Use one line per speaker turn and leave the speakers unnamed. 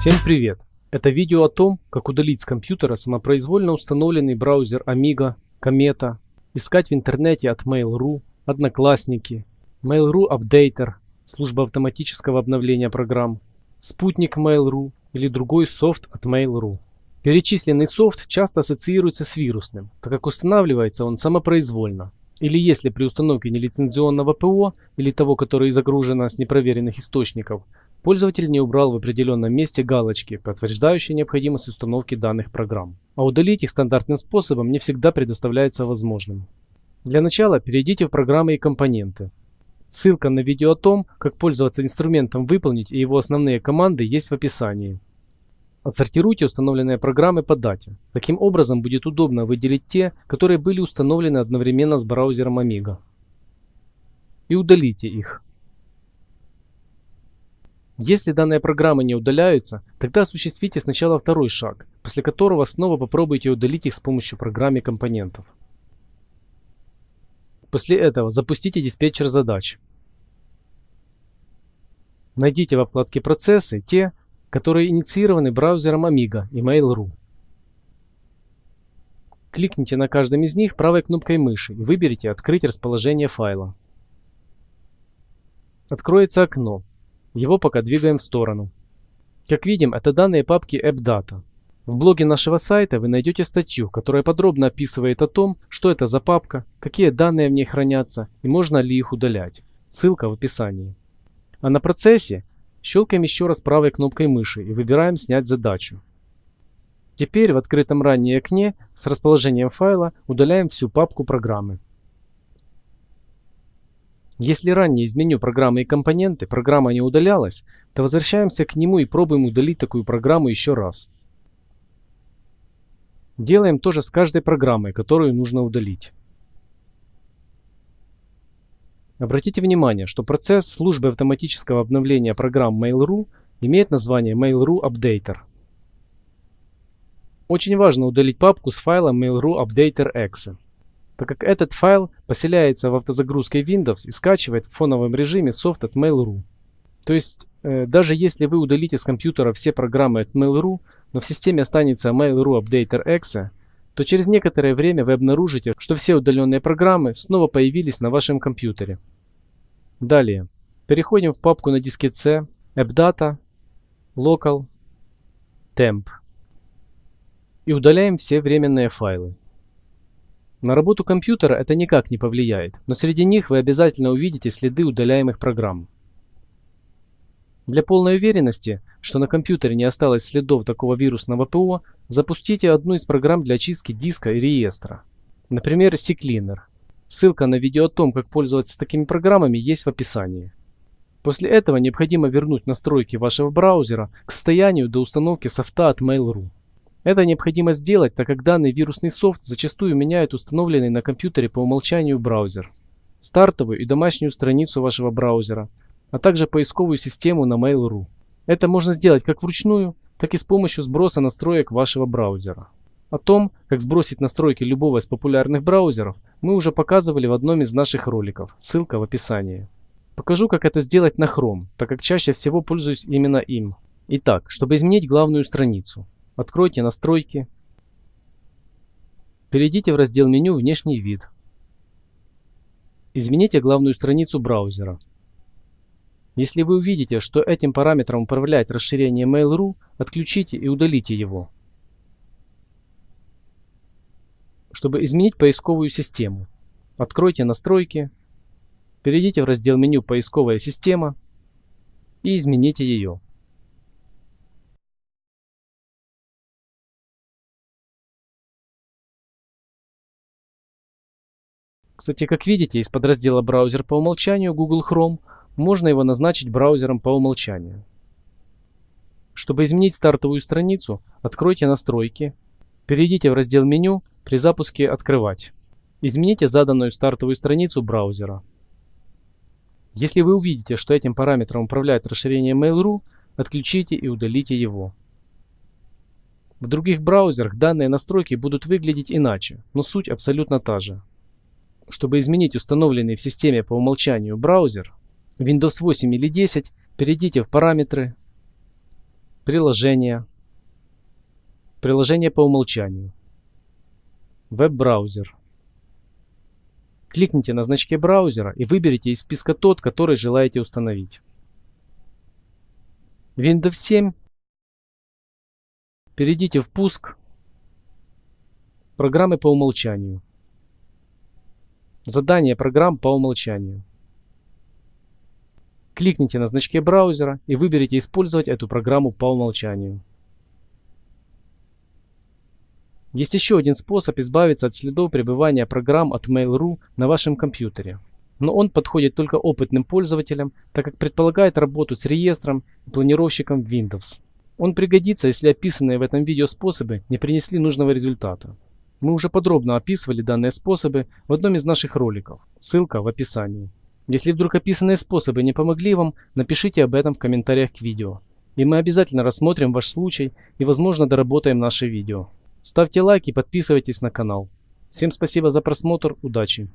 Всем привет! Это видео о том, как удалить с компьютера самопроизвольно установленный браузер Amiga, Комета, искать в интернете от Mail.ru, Одноклассники, Mail.ru Updater, служба автоматического обновления программ, Спутник Mail.ru или другой софт от Mail.ru. Перечисленный софт часто ассоциируется с вирусным, так как устанавливается он самопроизвольно. Или если при установке нелицензионного ПО или того, которое загружено с непроверенных источников, Пользователь не убрал в определенном месте галочки, подтверждающие необходимость установки данных программ. А удалить их стандартным способом не всегда предоставляется возможным. Для начала перейдите в программы и компоненты. Ссылка на видео о том, как пользоваться инструментом «Выполнить» и его основные команды есть в описании. Отсортируйте установленные программы по дате. Таким образом будет удобно выделить те, которые были установлены одновременно с браузером Amiga. И удалите их. Если данные программы не удаляются, тогда осуществите сначала второй шаг, после которого снова попробуйте удалить их с помощью программы компонентов. После этого запустите диспетчер задач. Найдите во вкладке «Процессы» те, которые инициированы браузером Amiga и Mail.ru. Кликните на каждом из них правой кнопкой мыши и выберите «Открыть расположение файла». Откроется окно, его пока двигаем в сторону. Как видим, это данные папки AppData. В блоге нашего сайта вы найдете статью, которая подробно описывает о том, что это за папка, какие данные в ней хранятся и можно ли их удалять. Ссылка в описании. А на процессе щелкаем еще раз правой кнопкой мыши и выбираем «Снять задачу». Теперь в открытом ранее окне с расположением файла удаляем всю папку программы. Если ранее из программы и компоненты программа не удалялась, то возвращаемся к нему и пробуем удалить такую программу еще раз. Делаем то же с каждой программой, которую нужно удалить. Обратите внимание, что процесс службы автоматического обновления программ Mail.ru имеет название Mail.ru Updater. Очень важно удалить папку с файлом Mail.ru Updater Exe так как этот файл поселяется в автозагрузке Windows и скачивает в фоновом режиме софт от Mail.ru. То есть, э, даже если вы удалите с компьютера все программы от Mail.ru, но в системе останется Mail.ru Updater Exe, то через некоторое время вы обнаружите, что все удаленные программы снова появились на вашем компьютере. Далее, переходим в папку на диске C, AppData, Local, Temp и удаляем все временные файлы. На работу компьютера это никак не повлияет, но среди них вы обязательно увидите следы удаляемых программ. Для полной уверенности, что на компьютере не осталось следов такого вирусного ПО, запустите одну из программ для очистки диска и реестра. Например, CCleaner. Ссылка на видео о том, как пользоваться такими программами, есть в описании. После этого необходимо вернуть настройки вашего браузера к состоянию до установки софта от Mail.ru. Это необходимо сделать, так как данный вирусный софт зачастую меняет установленный на компьютере по умолчанию браузер, стартовую и домашнюю страницу вашего браузера, а также поисковую систему на Mail.ru. Это можно сделать как вручную, так и с помощью сброса настроек вашего браузера. О том, как сбросить настройки любого из популярных браузеров, мы уже показывали в одном из наших роликов, ссылка в описании. Покажу, как это сделать на Chrome, так как чаще всего пользуюсь именно им. Итак, чтобы изменить главную страницу, Откройте настройки. Перейдите в раздел меню «Внешний вид». Измените главную страницу браузера. Если вы увидите, что этим параметром управляет расширение Mail.ru, отключите и удалите его. Чтобы изменить поисковую систему, откройте настройки, перейдите в раздел меню «Поисковая система» и измените ее. Кстати, как видите, из подраздела «Браузер по умолчанию» Google Chrome можно его назначить браузером по умолчанию. Чтобы изменить стартовую страницу, откройте «Настройки», перейдите в раздел «Меню», при запуске «Открывать». Измените заданную стартовую страницу браузера. Если вы увидите, что этим параметром управляет расширение Mail.ru, отключите и удалите его. В других браузерах данные настройки будут выглядеть иначе, но суть абсолютно та же. Чтобы изменить установленный в системе по умолчанию браузер, Windows 8 или 10, перейдите в «Параметры», приложения, приложение по умолчанию, веб-браузер. Кликните на значке браузера и выберите из списка тот, который желаете установить. Windows 7. Перейдите в пуск. Программы по умолчанию. Задание программ по умолчанию. Кликните на значке браузера и выберите «Использовать эту программу по умолчанию». Есть еще один способ избавиться от следов пребывания программ от Mail.ru на вашем компьютере. Но он подходит только опытным пользователям, так как предполагает работу с реестром и планировщиком Windows. Он пригодится, если описанные в этом видео способы не принесли нужного результата. Мы уже подробно описывали данные способы в одном из наших роликов. Ссылка в описании. Если вдруг описанные способы не помогли вам, напишите об этом в комментариях к видео. И мы обязательно рассмотрим ваш случай и возможно доработаем наше видео. Ставьте лайк и подписывайтесь на канал. Всем спасибо за просмотр, удачи!